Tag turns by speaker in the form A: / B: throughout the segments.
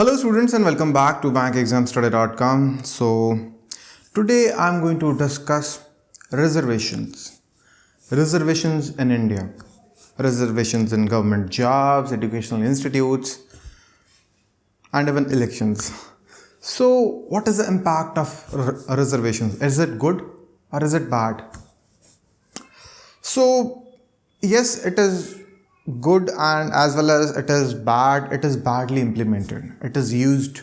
A: Hello students and welcome back to bankexamstudy.com. So today I'm going to discuss reservations. Reservations in India. Reservations in government jobs, educational institutes and even elections. So what is the impact of reservations? Is it good or is it bad? So yes, it is good and as well as it is bad it is badly implemented. It is used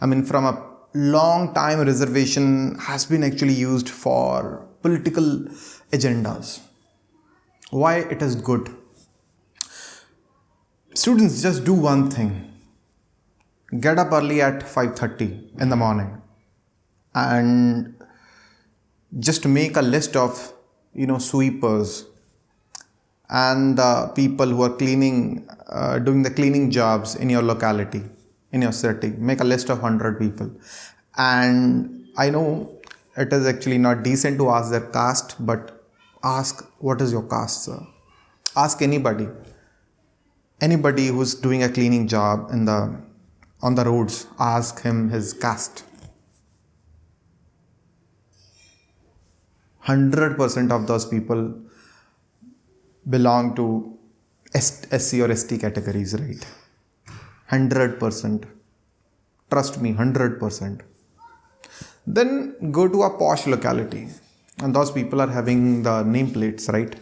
A: i mean from a long time reservation has been actually used for political agendas. Why it is good? Students just do one thing. Get up early at 5:30 in the morning and just make a list of you know sweepers and the people who are cleaning, uh, doing the cleaning jobs in your locality, in your city. Make a list of 100 people. And I know it is actually not decent to ask their caste, but ask, what is your caste, sir? Ask anybody. Anybody who's doing a cleaning job in the on the roads, ask him his caste. 100% of those people belong to SC or ST categories, right? 100%. Trust me, 100%. Then go to a posh locality, and those people are having the nameplates, right?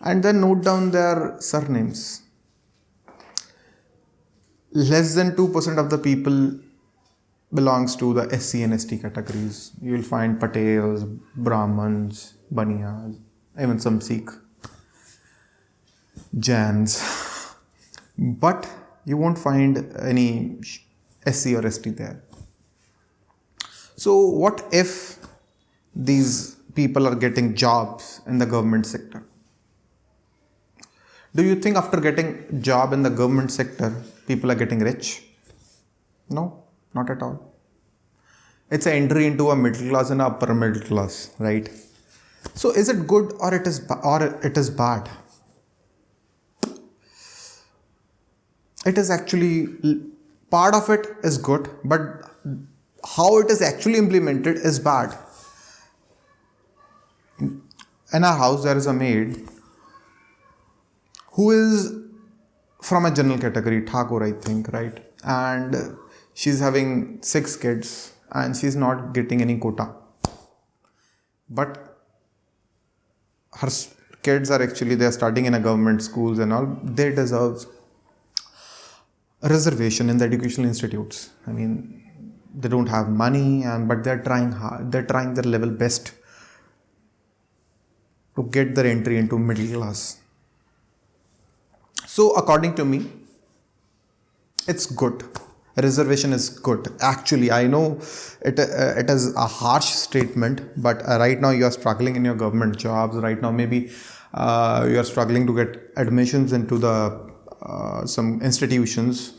A: And then note down their surnames. Less than 2% of the people belongs to the SC and ST categories. You will find Patels, Brahmins, Baniyas, even some Sikh Jains, but you won't find any SC or ST there. So, what if these people are getting jobs in the government sector? Do you think after getting job in the government sector, people are getting rich? No, not at all. It's an entry into a middle class and upper middle class, right? So, is it good or it is or it is bad? It is actually part of it is good but how it is actually implemented is bad. In our house there is a maid who is from a general category thakur i think right? And she's having six kids and she's not getting any quota. But her kids are actually they're studying in a government schools and all. They deserve reservation in the educational institutes. I mean, they don't have money, and but they're trying hard. They're trying their level best to get their entry into middle class. So, according to me, it's good. Reservation is good. Actually, I know it uh, it is a harsh statement, but uh, right now you are struggling in your government jobs. Right now, maybe uh, you are struggling to get admissions into the uh, some institutions.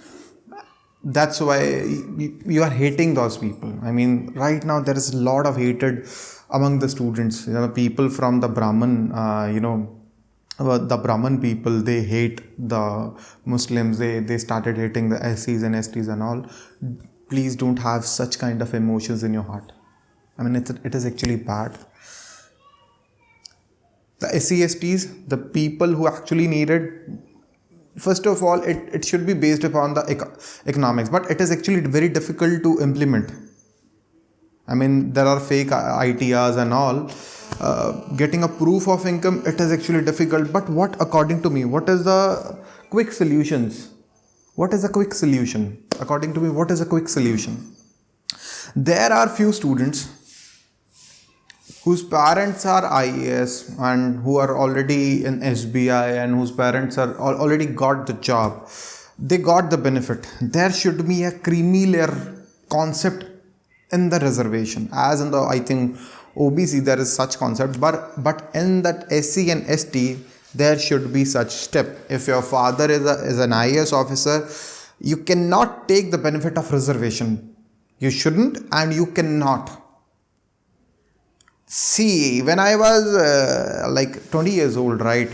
A: That's why you are hating those people. I mean right now there is a lot of hatred among the students. You know people from the brahman uh, you know uh, the brahman people they hate the muslims. They they started hating the scs and sts and all. Please don't have such kind of emotions in your heart. I mean it's, it is actually bad. The SCSTs, the people who actually needed first of all it, it should be based upon the eco- economics but it is actually very difficult to implement. I mean there are fake itrs and all. Uh, getting a proof of income it is actually difficult but what according to me what is the quick solutions? What is a quick solution? According to me what is a quick solution? There are few students whose parents are IAS and who are already in SBI and whose parents are already got the job, they got the benefit. There should be a creamy layer concept in the reservation, as in the I think OBC there is such concept, but but in that SC and ST there should be such step. If your father is, a, is an IAS officer, you cannot take the benefit of reservation. You shouldn't and you cannot See, when I was uh, like 20 years old, right,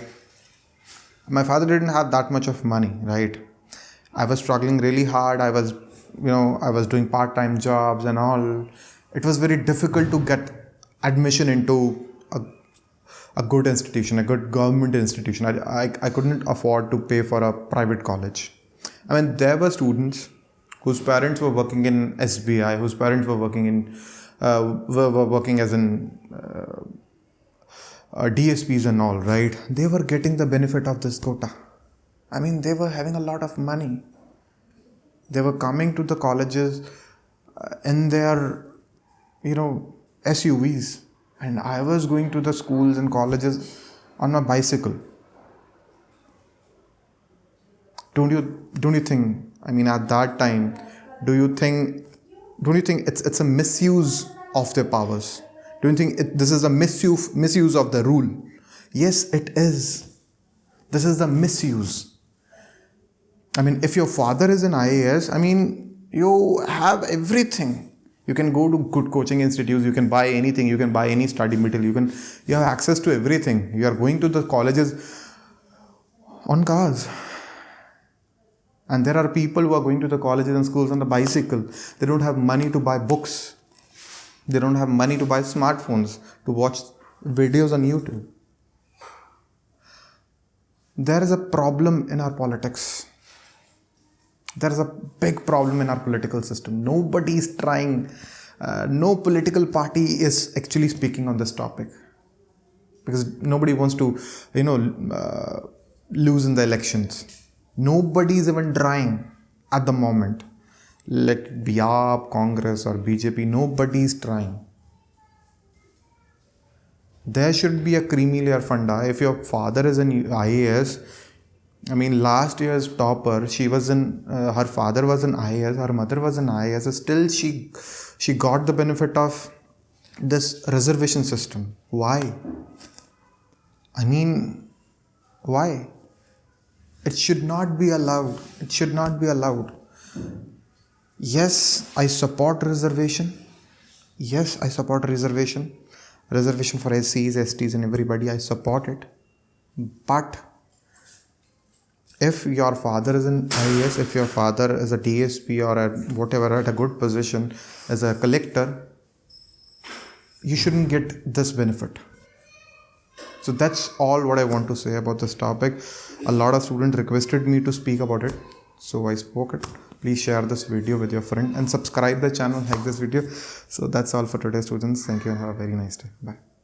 A: my father didn't have that much of money, right? I was struggling really hard. I was you know i was doing part-time jobs and all it was very difficult to get admission into a, a good institution a good government institution I, I, I couldn't afford to pay for a private college i mean there were students whose parents were working in sbi whose parents were working in were, were working as in uh, uh, dsps and all right? They were getting the benefit of this quota. I mean they were having a lot of money. They were coming to the colleges uh, in their you know SUVs and I was going to the schools and colleges on a bicycle. Don't you don't you think I mean at that time do you think don't you think it's it's a misuse of their powers don't you think it, this is a misuse misuse of the rule yes it is this is the misuse I mean, if your father is an IAS, I mean, you have everything. You can go to good coaching institutes, you can buy anything, you can buy any study material, you can you have access to everything. You are going to the colleges on cars. And there are people who are going to the colleges and schools on the bicycle. They don't have money to buy books. They don't have money to buy smartphones, to watch videos on YouTube. There is a problem in our politics there is a big problem in our political system. Nobody is trying, uh, no political party is actually speaking on this topic because nobody wants to, you know, uh, lose in the elections. Nobody is even trying at the moment. Let be AAP, Congress, or BJP, nobody is trying. There should be a creamy layer funda. If your father is an IAS, I mean, last year's topper, she was in, uh, her father was an IAS, her mother was an IAS. Still, she she got the benefit of this reservation system. Why? I mean, why? It should not be allowed. It should not be allowed. Yes, I support reservation. Yes, I support reservation. Reservation for SCs, STs, and everybody. I support it. But if your father is an IAS, if your father is a DSP or a whatever at a good position as a collector, you shouldn't get this benefit. So that's all what I want to say about this topic. A lot of students requested me to speak about it, so I spoke it. Please share this video with your friend and subscribe the channel, like this video. So that's all for today, students. Thank you and have a very nice day. Bye.